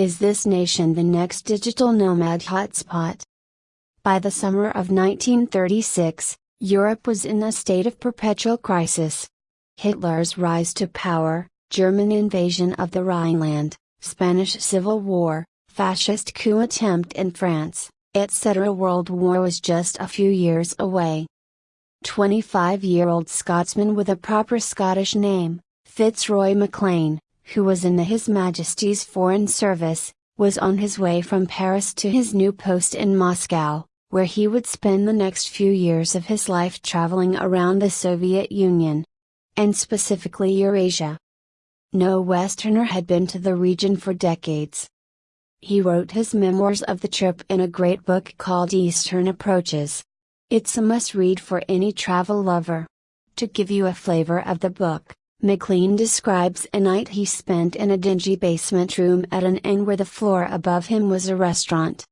Is this nation the next digital nomad hotspot? By the summer of 1936, Europe was in a state of perpetual crisis. Hitler's rise to power, German invasion of the Rhineland, Spanish Civil War, fascist coup attempt in France, etc. World War was just a few years away. 25 year old Scotsman with a proper Scottish name, Fitzroy MacLean, who was in the His Majesty's Foreign Service, was on his way from Paris to his new post in Moscow, where he would spend the next few years of his life traveling around the Soviet Union. And specifically Eurasia. No Westerner had been to the region for decades. He wrote his memoirs of the trip in a great book called Eastern Approaches. It's a must read for any travel lover. To give you a flavor of the book, MacLean describes a night he spent in a dingy basement room at an inn where the floor above him was a restaurant.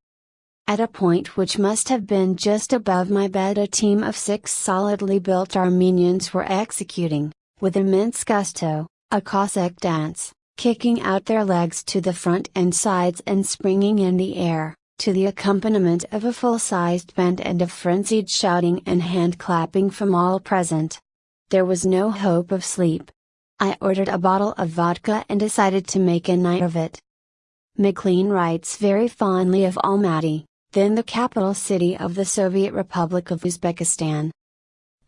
At a point which must have been just above my bed, a team of six solidly built Armenians were executing, with immense gusto, a Cossack dance, kicking out their legs to the front and sides and springing in the air, to the accompaniment of a full sized band and of frenzied shouting and hand clapping from all present. There was no hope of sleep, I ordered a bottle of vodka and decided to make a night of it. McLean writes very fondly of Almaty, then the capital city of the Soviet Republic of Uzbekistan.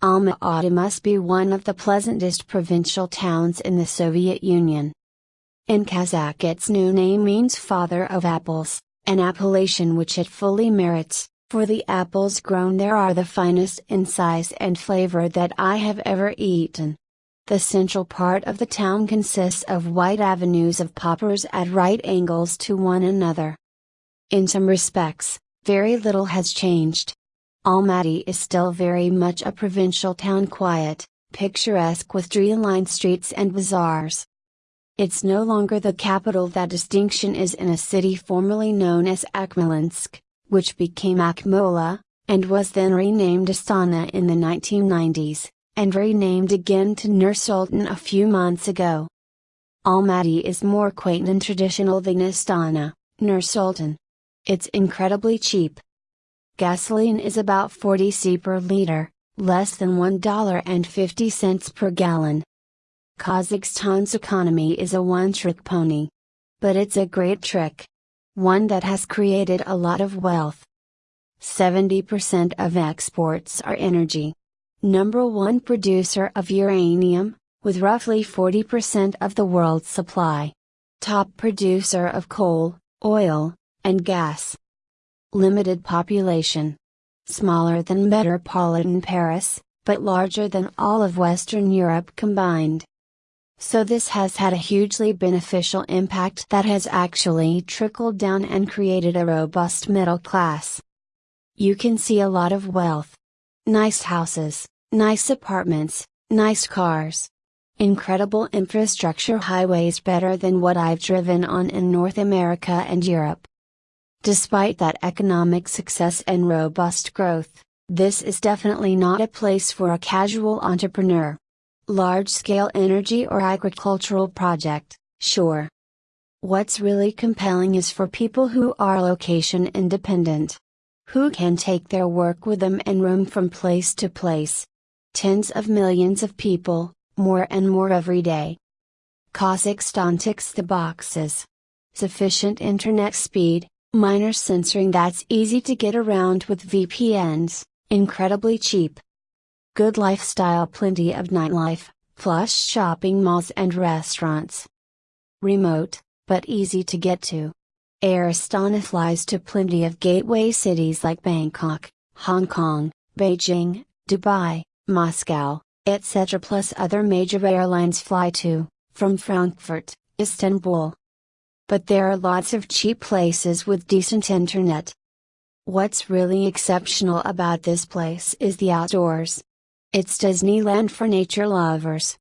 Almaty must be one of the pleasantest provincial towns in the Soviet Union. In Kazakh its new name means father of apples, an appellation which it fully merits, for the apples grown there are the finest in size and flavor that I have ever eaten. The central part of the town consists of wide avenues of poplars at right angles to one another. In some respects, very little has changed. Almaty is still very much a provincial town quiet, picturesque with tree-lined streets and bazaars. It's no longer the capital that distinction is in a city formerly known as Akmolinsk, which became Akmola, and was then renamed Astana in the 1990s and renamed again to Nur-Sultan a few months ago. Almaty is more quaint and traditional than Astana, Nur-Sultan. It's incredibly cheap. Gasoline is about 40 c per liter, less than $1.50 per gallon. Kazakhstan's economy is a one-trick pony. But it's a great trick. One that has created a lot of wealth. 70% of exports are energy number one producer of uranium, with roughly 40% of the world's supply. Top producer of coal, oil, and gas. Limited population. Smaller than metropolitan Paris, but larger than all of Western Europe combined. So this has had a hugely beneficial impact that has actually trickled down and created a robust middle class. You can see a lot of wealth. Nice houses, Nice apartments, nice cars. Incredible infrastructure highways better than what I've driven on in North America and Europe. Despite that economic success and robust growth, this is definitely not a place for a casual entrepreneur. Large scale energy or agricultural project, sure. What's really compelling is for people who are location independent. Who can take their work with them and roam from place to place. Tens of millions of people, more and more every day. Kazakhstan ticks the boxes. Sufficient internet speed, minor censoring that's easy to get around with VPNs, incredibly cheap. Good lifestyle, plenty of nightlife, plush shopping malls and restaurants. Remote, but easy to get to. Air flies to plenty of gateway cities like Bangkok, Hong Kong, Beijing, Dubai, Moscow, etc. plus other major airlines fly to, from Frankfurt, Istanbul. But there are lots of cheap places with decent internet. What's really exceptional about this place is the outdoors. It's Disneyland for nature lovers.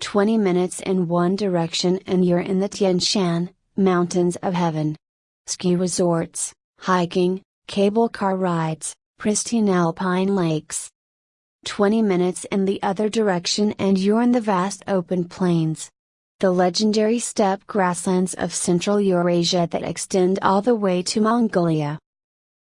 20 minutes in one direction and you're in the Tian Shan, Mountains of Heaven. Ski resorts, hiking, cable car rides, pristine alpine lakes, 20 minutes in the other direction and you're in the vast open plains. the legendary steppe grasslands of Central Eurasia that extend all the way to Mongolia.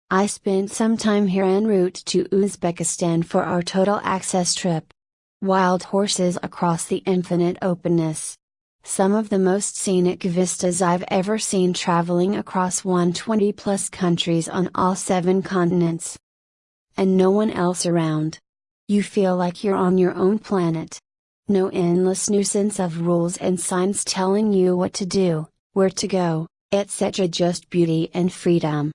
I spent some time here en route to Uzbekistan for our total access trip. Wild horses across the infinite openness. Some of the most scenic vistas I've ever seen traveling across 120 plus countries on all seven continents. And no one else around. You feel like you're on your own planet. No endless nuisance of rules and signs telling you what to do, where to go, etc. Just beauty and freedom.